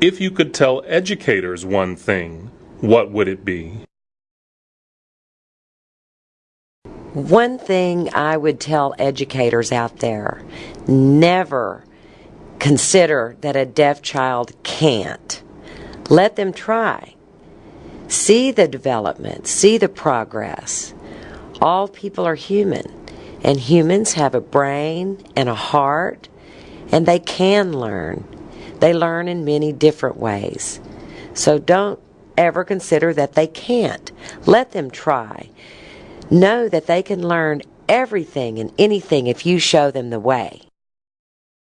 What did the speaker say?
If you could tell educators one thing, what would it be? One thing I would tell educators out there never consider that a deaf child can't. Let them try. See the development, see the progress. All people are human, and humans have a brain and a heart, and they can learn. They learn in many different ways. So don't ever consider that they can't. Let them try. Know that they can learn everything and anything if you show them the way.